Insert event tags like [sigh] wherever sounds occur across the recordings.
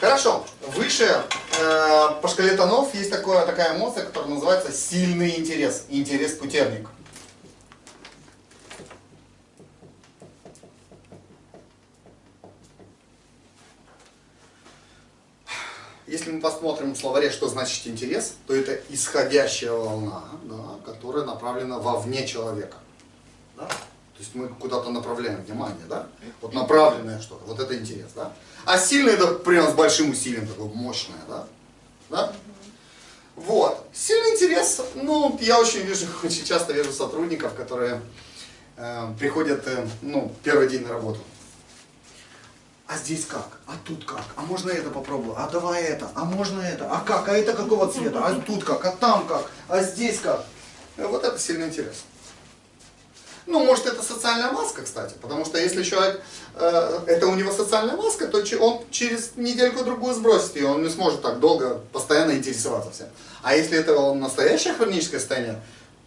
Хорошо. Выше э, по шкале тонов есть такое, такая эмоция, которая называется сильный интерес. Интерес-путерник. Если мы посмотрим в словаре, что значит интерес, то это исходящая волна, да, которая направлена вовне человека. Да? То есть мы куда-то направляем внимание, да? Вот направленное что-то, вот это интерес, да? А сильный это прям с большим усилием, такое мощное, да? Да? Вот. Сильный интерес, ну, я очень вижу, [laughs] очень часто вижу сотрудников, которые э, приходят, э, ну, первый день на работу. А здесь как? А тут как? А можно это попробую? А давай это? А можно это? А как? А это какого цвета? А тут как? А там как? А здесь как? Э, Вот это сильный интерес. Ну, может, это социальная маска, кстати, потому что если человек, э, это у него социальная маска, то он через недельку-другую сбросит ее, он не сможет так долго постоянно интересоваться всем. А если это он настоящее хроническое состояние,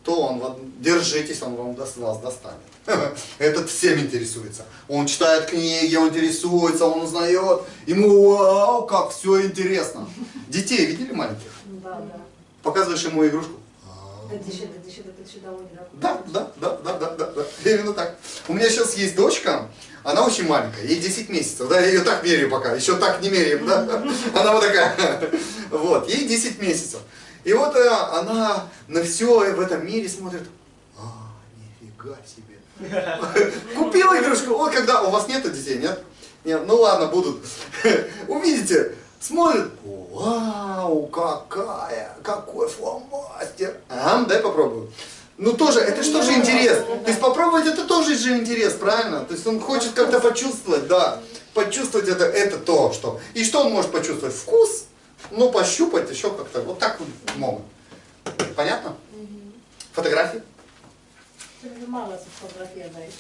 то он, вот, держитесь, он вам даст, вас достанет. [laughs] Этот всем интересуется. Он читает книги, он интересуется, он узнает. Ему, вау, как все интересно. Детей видели маленьких? Да, да. Показываешь ему игрушку. Да да да да? Да, да, да, да, да, да, да, именно так. У меня сейчас есть дочка, она очень маленькая, ей 10 месяцев, да, я ее так меряю пока, еще так не меряем, да, [laughs] она вот такая, [laughs] вот, ей 10 месяцев. И вот э, она на все в этом мире смотрит, а, нифига себе. [laughs] Купила игрушку, вот когда, у вас нету детей, нет? Нет, ну ладно, будут. Увидите, смотрит, вау, какая, какой фломастер. Ага, дай попробую. Ну тоже, это что же интерес? То есть попробовать это тоже же интерес, правильно? То есть он хочет как-то почувствовать, да. Почувствовать это, это то, что. И что он может почувствовать? Вкус, ну пощупать еще как-то. Вот так вот могут. Понятно? Фотографии? Мало сфотографировать.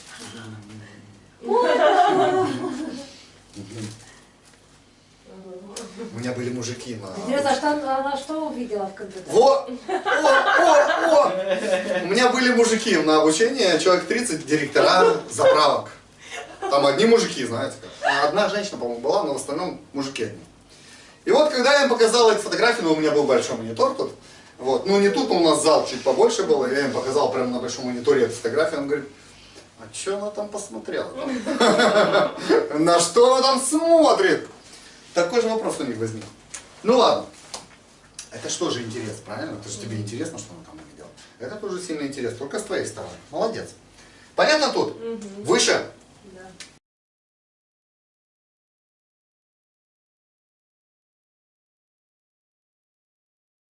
У меня были мужики на... Интересно, а что, она что увидела в компьютере? Во! О, о, о! У меня были мужики на обучении, человек 30, директора заправок. Там одни мужики, знаете как. А одна женщина, по-моему, была, но в основном мужики одни. И вот, когда я им показал эту фотографию, ну, у меня был большой монитор тут, вот, ну, не тут, но у нас зал чуть побольше был, я им показал прямо на большом мониторе эту фотографию, он говорит, а что она там посмотрела? [laughs] На что она там смотрит? Такой же вопрос у них возник. Ну ладно. Это что же интерес, правильно? Это же тебе интересно, что она там увидела. Это тоже сильный интерес, только с твоей стороны. Молодец. Понятно тут? Выше.